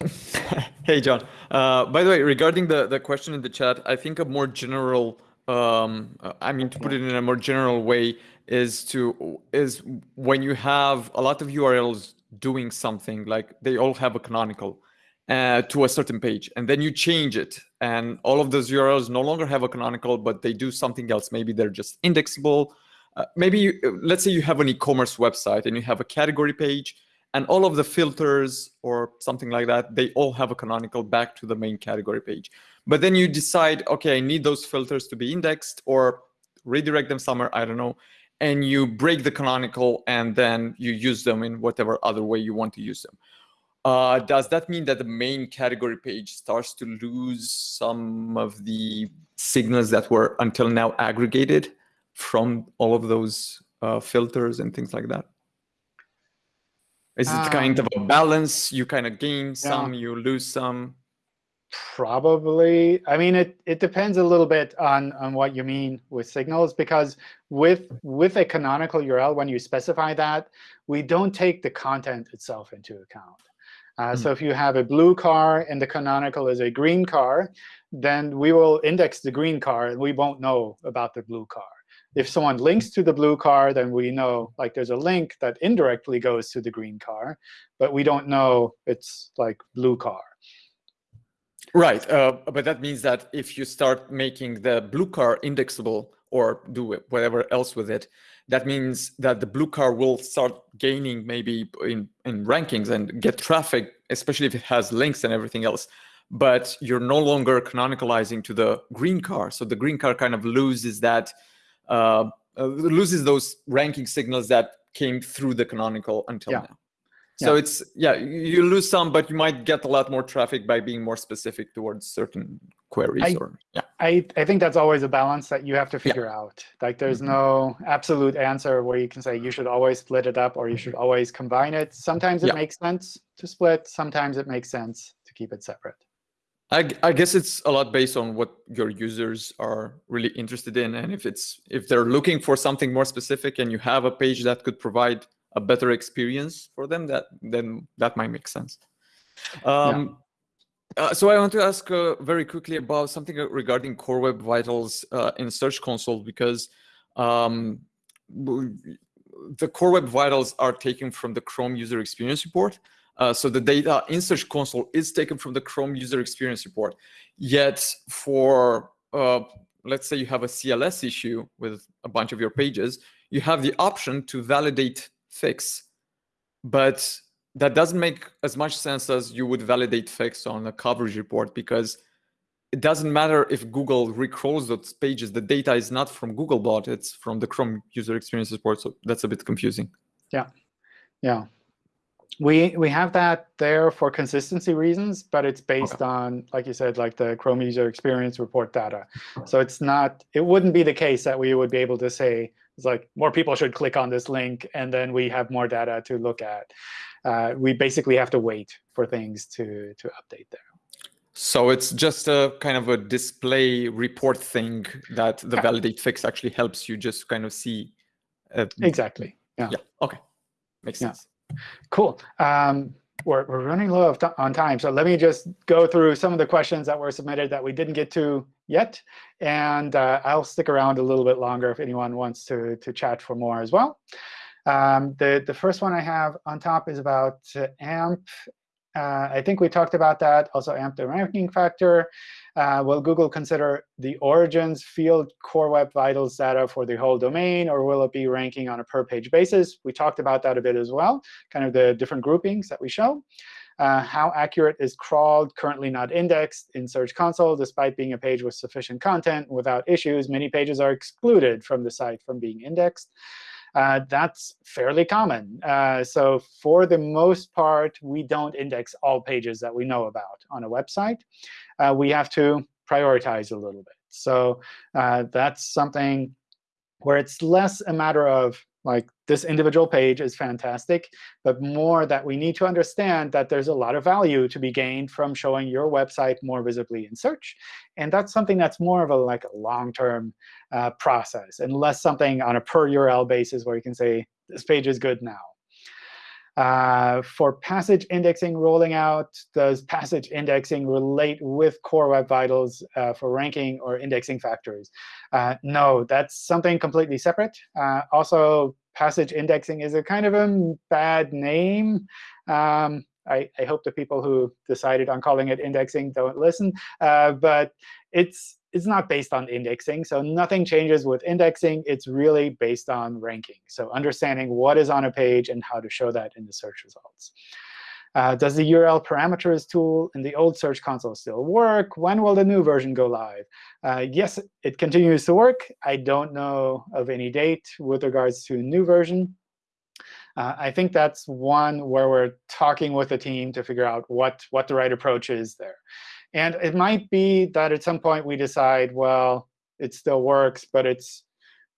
hey, John. Uh, by the way, regarding the, the question in the chat, I think a more general, um, I mean, to put it in a more general way, is to is when you have a lot of URLs doing something like they all have a canonical uh, to a certain page, and then you change it, and all of those URLs no longer have a canonical, but they do something else. Maybe they're just indexable. Uh, maybe you, let's say you have an e-commerce website and you have a category page and all of the filters or something like that, they all have a canonical back to the main category page. But then you decide, okay, I need those filters to be indexed or redirect them somewhere, I don't know. And you break the canonical and then you use them in whatever other way you want to use them. Uh, does that mean that the main category page starts to lose some of the signals that were until now aggregated from all of those uh, filters and things like that? Is it kind of a balance? You kind of gain some, you lose some. Probably. I mean, it, it depends a little bit on, on what you mean with signals, because with, with a canonical URL, when you specify that, we don't take the content itself into account. Uh, So if you have a blue car and the canonical is a green car, then we will index the green car, and we won't know about the blue car. If someone links to the blue car, then we know like there's a link that indirectly goes to the green car, but we don't know it's like blue car. Right, uh, but that means that if you start making the blue car indexable or do whatever else with it, that means that the blue car will start gaining maybe in, in rankings and get traffic, especially if it has links and everything else. But you're no longer canonicalizing to the green car. So the green car kind of loses that, uh, uh, loses those ranking signals that came through the canonical until Yeah. now. So Yeah. it's yeah, you lose some, but you might get a lot more traffic by being more specific towards certain queries. I- or yeah, I, I think that's always a balance that you have to figure out. Like there's Mhm. no absolute answer where you can say you should always split it up or you should always combine it. Sometimes it Yeah. makes sense to split. Sometimes it makes sense to keep it separate. I, I, guess it's a lot based on what your users are really interested in, and if it's if they're looking for something more specific, and you have a page that could provide a better experience for them, that then that might make sense. Um, uh, so I want to ask uh, very quickly about something regarding Core Web Vitals uh, in Search Console because um, the Core Web Vitals are taken from the Chrome User Experience Report. Uh, so the data in Search Console is taken from the Chrome User Experience Report. Yet for, uh, let's say you have a CLS issue with a bunch of your pages, you have the option to validate fix. But that doesn't make as much sense as you would validate fix on a coverage report because it doesn't matter if Google recrawls those pages. The data is not from Googlebot, it's from the Chrome User Experience Report. So that's a bit confusing. Yeah, yeah. We we have that there for consistency reasons, but it's based on, like you said, like the Chrome User Experience Report data. So it's not. It wouldn't be the case that we would be able to say it's like more people should click on this link, and then we have more data to look at. Uh, we basically have to wait for things to to update there. So it's just a kind of a display report thing that the validate fix actually helps you just kind of see. Uh, Exactly. Yeah. Yeah. Okay. Makes Yeah. sense. Cool. Um, we're, we're running low of on time, so let me just go through some of the questions that were submitted that we didn't get to yet. And uh, I'll stick around a little bit longer if anyone wants to, to chat for more as well. Um, the, the first one I have on top is about uh, AMP. Uh, I think we talked about that. Also, AMP the ranking factor. Uh, will Google consider the origins field Core Web Vitals data for the whole domain, or will it be ranking on a per-page basis? We talked about that a bit as well, kind of the different groupings that we show. Uh, how accurate is crawled, currently not indexed in Search Console, despite being a page with sufficient content without issues? Many pages are excluded from the site from being indexed. Uh, that's fairly common. Uh, so for the most part, we don't index all pages that we know about on a website. Uh, we have to prioritize a little bit. So uh, that's something where it's less a matter of like this individual page is fantastic, but more that we need to understand that there's a lot of value to be gained from showing your website more visibly in search. And that's something that's more of a like long-term uh, process and less something on a per URL basis where you can say, this page is good now. Uh, for passage indexing rolling out, does passage indexing relate with Core Web Vitals uh, for ranking or indexing factors? Uh, no, that's something completely separate. Uh, also, passage indexing is a kind of a bad name. Um, I, I, hope the people who decided on calling it indexing don't listen. Uh, but it's it's not based on indexing. So nothing changes with indexing. It's really based on ranking. So understanding what is on a page and how to show that in the search results. Uh, does the URL parameters tool in the old Search Console still work? When will the new version go live? Uh, yes, it continues to work. I don't know of any date with regards to new version. Uh, I think that's one where we're talking with the team to figure out what, what the right approach is there. And it might be that at some point we decide, well, it still works, but it's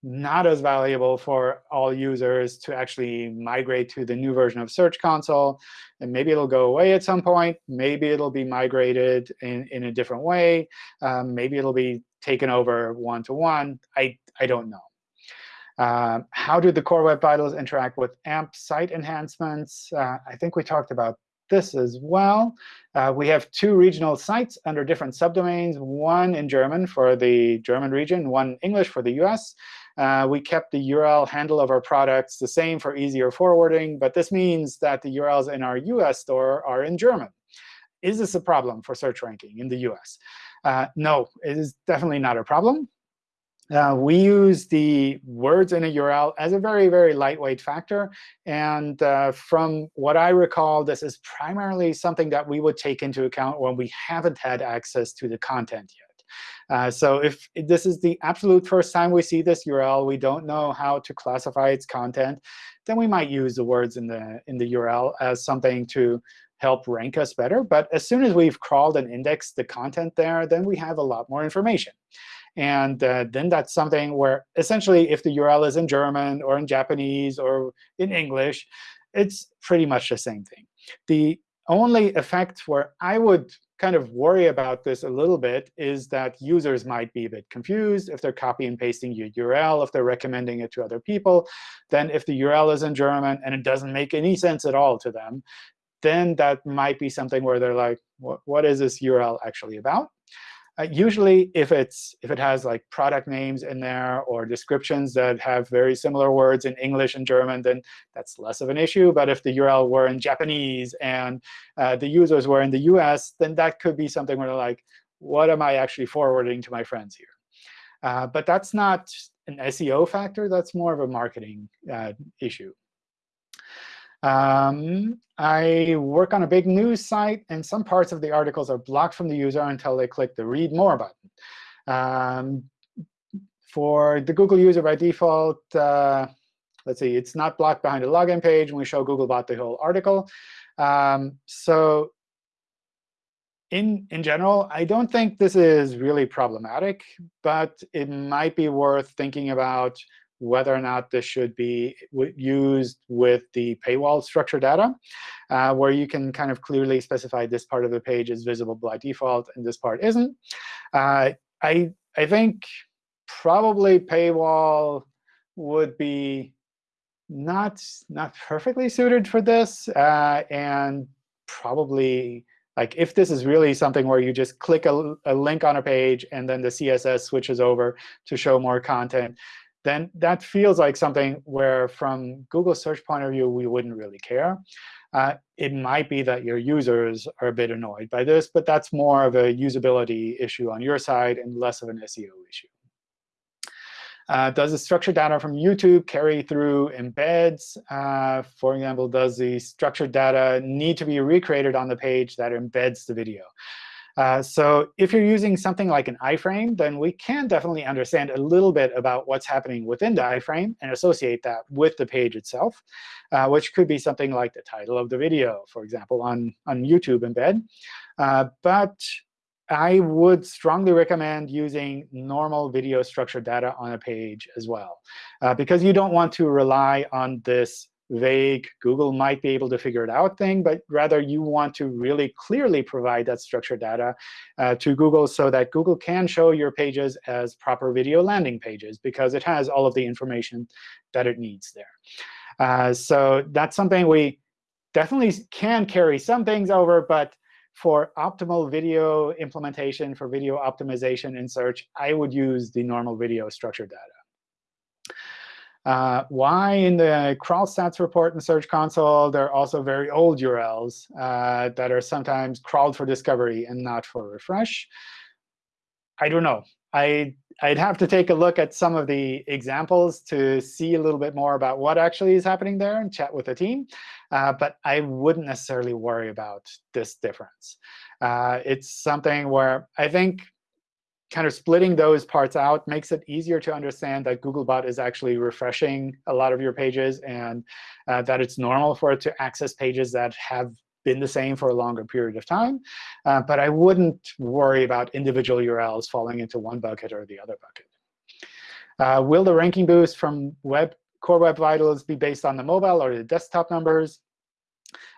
not as valuable for all users to actually migrate to the new version of Search Console. And maybe it'll go away at some point. Maybe it'll be migrated in, in a different way. Um, maybe it'll be taken over one-to-one. -one. I, I don't know. Uh, how do the Core Web Vitals interact with AMP site enhancements? Uh, I think we talked about this as well. Uh, we have two regional sites under different subdomains, one in German for the German region, one English for the US. Uh, we kept the URL handle of our products the same for easier forwarding, but this means that the URLs in our US store are in German. Is this a problem for search ranking in the US? Uh, no, it is definitely not a problem. Uh, we use the words in a URL as a very, very lightweight factor. And uh, from what I recall, this is primarily something that we would take into account when we haven't had access to the content yet. Uh, so if this is the absolute first time we see this URL, we don't know how to classify its content, then we might use the words in the, in the URL as something to help rank us better. But as soon as we've crawled and indexed the content there, then we have a lot more information. And uh, then that's something where essentially if the URL is in German or in Japanese or in English, it's pretty much the same thing. The only effect where I would kind of worry about this a little bit is that users might be a bit confused if they're copy and pasting your URL, if they're recommending it to other people. Then if the URL is in German and it doesn't make any sense at all to them, then that might be something where they're like, what is this URL actually about? Uh, usually, if it's if it has like product names in there or descriptions that have very similar words in English and German, then that's less of an issue. But if the URL were in Japanese and uh, the users were in the US, then that could be something where they're like, what am I actually forwarding to my friends here? Uh, but that's not an SEO factor. That's more of a marketing uh, issue. Um, I work on a big news site, and some parts of the articles are blocked from the user until they click the Read More button. Um, for the Google user by default, uh, let's see, it's not blocked behind a login page when we show Googlebot the whole article. Um, so in, in general, I don't think this is really problematic, but it might be worth thinking about whether or not this should be used with the paywall structure data, uh, where you can kind of clearly specify this part of the page is visible by default and this part isn't. Uh, I, I think probably paywall would be not, not perfectly suited for this, uh, and probably like if this is really something where you just click a, a, link on a page and then the CSS switches over to show more content, then that feels like something where from Google search point of view, we wouldn't really care. Uh, it might be that your users are a bit annoyed by this, but that's more of a usability issue on your side and less of an SEO issue. Uh, does the structured data from YouTube carry through embeds? Uh, for example, does the structured data need to be recreated on the page that embeds the video? Uh, so if you're using something like an iframe, then we can definitely understand a little bit about what's happening within the iframe and associate that with the page itself, uh, which could be something like the title of the video, for example, on, on YouTube embed. Uh, but I would strongly recommend using normal video structured data on a page as well, uh, because you don't want to rely on this vague Google might be able to figure it out thing, but rather you want to really clearly provide that structured data uh, to Google so that Google can show your pages as proper video landing pages because it has all of the information that it needs there. Uh, so that's something we definitely can carry some things over, but for optimal video implementation, for video optimization in search, I would use the normal video structured data. Uh, why in the crawl stats report in Search Console, there are also very old URLs uh, that are sometimes crawled for discovery and not for refresh? I don't know. I, I'd have to take a look at some of the examples to see a little bit more about what actually is happening there and chat with the team. Uh, but I wouldn't necessarily worry about this difference. Uh, it's something where I think kind of splitting those parts out makes it easier to understand that Googlebot is actually refreshing a lot of your pages and uh, that it's normal for it to access pages that have been the same for a longer period of time. Uh, but I wouldn't worry about individual URLs falling into one bucket or the other bucket. Uh, will the ranking boost from web Core Web Vitals be based on the mobile or the desktop numbers?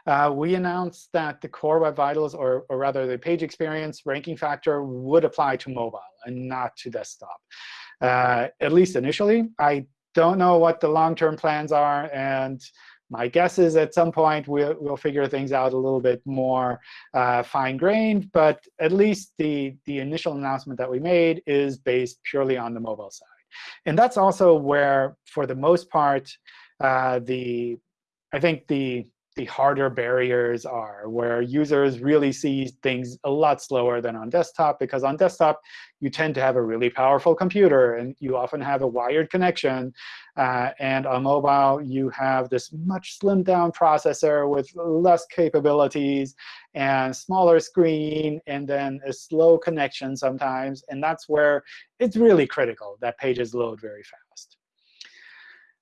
Uh, we announced that the Core Web Vitals, or, or rather the page experience ranking factor, would apply to mobile and not to desktop, uh, at least initially. I don't know what the long-term plans are. And my guess is at some point we'll, we'll figure things out a little bit more uh, fine-grained. But at least the, the initial announcement that we made is based purely on the mobile side. And that's also where, for the most part, uh, the I think the the harder barriers are, where users really see things a lot slower than on desktop, because on desktop, you tend to have a really powerful computer, and you often have a wired connection. Uh, and on mobile, you have this much slimmed down processor with less capabilities and smaller screen, and then a slow connection sometimes. And that's where it's really critical that pages load very fast.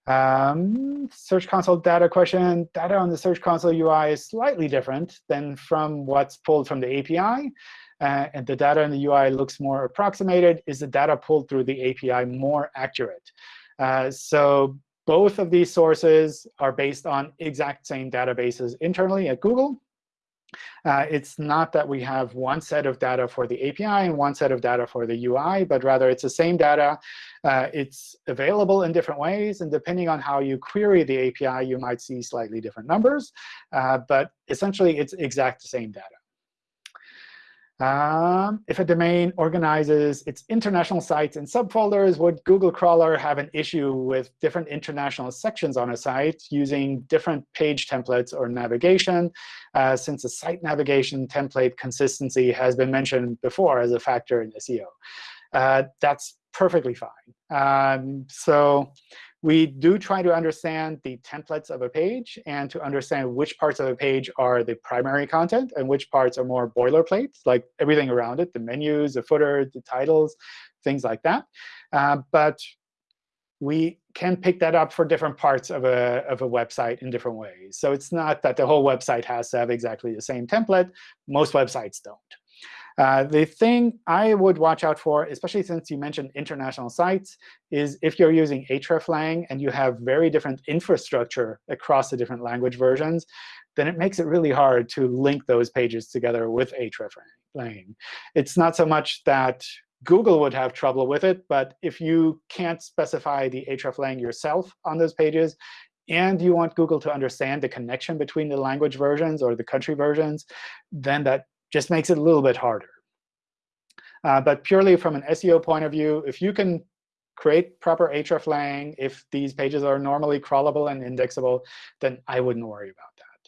Um, Search Console data question. Data on the Search Console UI is slightly different than from what's pulled from the API. Uh, and the data in the UI looks more approximated. Is the data pulled through the API more accurate? Uh, so both of these sources are based on exact same databases internally at Google. Uh, it's not that we have one set of data for the API and one set of data for the UI, but rather it's the same data. Uh, it's available in different ways. And depending on how you query the API, you might see slightly different numbers. Uh, but essentially, it's exact the same data. Um, if a domain organizes its international sites in subfolders, would Google crawler have an issue with different international sections on a site using different page templates or navigation, uh, since the site navigation template consistency has been mentioned before as a factor in SEO? Uh, that's perfectly fine. Um, so we do try to understand the templates of a page and to understand which parts of a page are the primary content and which parts are more boilerplate, like everything around it, the menus, the footer, the titles, things like that. Uh, but we can pick that up for different parts of a, of a website in different ways. So it's not that the whole website has to have exactly the same template. Most websites don't. Uh, the thing I would watch out for, especially since you mentioned international sites, is if you're using hreflang and you have very different infrastructure across the different language versions, then it makes it really hard to link those pages together with hreflang. It's not so much that Google would have trouble with it, but if you can't specify the hreflang yourself on those pages, and you want Google to understand the connection between the language versions or the country versions, then that just makes it a little bit harder. Uh, but purely from an SEO point of view, if you can create proper hreflang, if these pages are normally crawlable and indexable, then I wouldn't worry about that.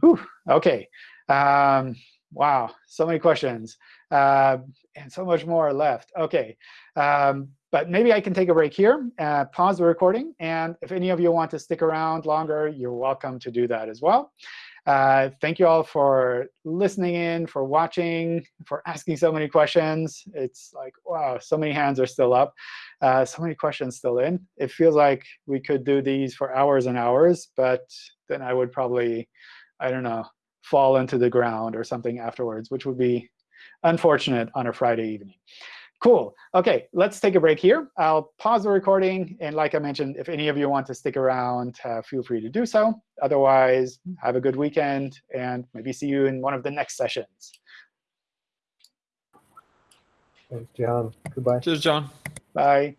Whew, OK. Um, wow, so many questions. Uh, and so much more left. OK. Um, but maybe I can take a break here, uh, pause the recording. And if any of you want to stick around longer, you're welcome to do that as well. Uh, thank you all for listening in, for watching, for asking so many questions. It's like, wow, so many hands are still up, uh, so many questions still in. It feels like we could do these for hours and hours, but then I would probably, I don't know, fall into the ground or something afterwards, which would be unfortunate on a Friday evening. Cool. OK, let's take a break here. I'll pause the recording. And like I mentioned, if any of you want to stick around, uh, feel free to do so. Otherwise, have a good weekend, and maybe see you in one of the next sessions. Thanks, John. Goodbye. Cheers, John. Bye.